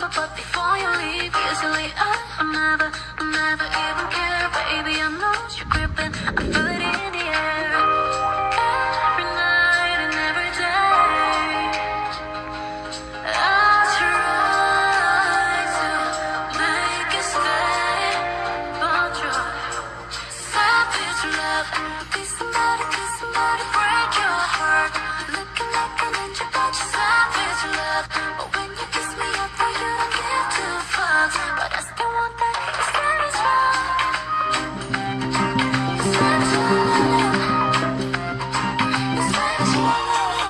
lover, but before you leave, usually I'm never, never even care. Baby, I know you're gripping, I feel it in the air. Every night and every day, I try to make it stay, but your savage love, be somebody, be somebody.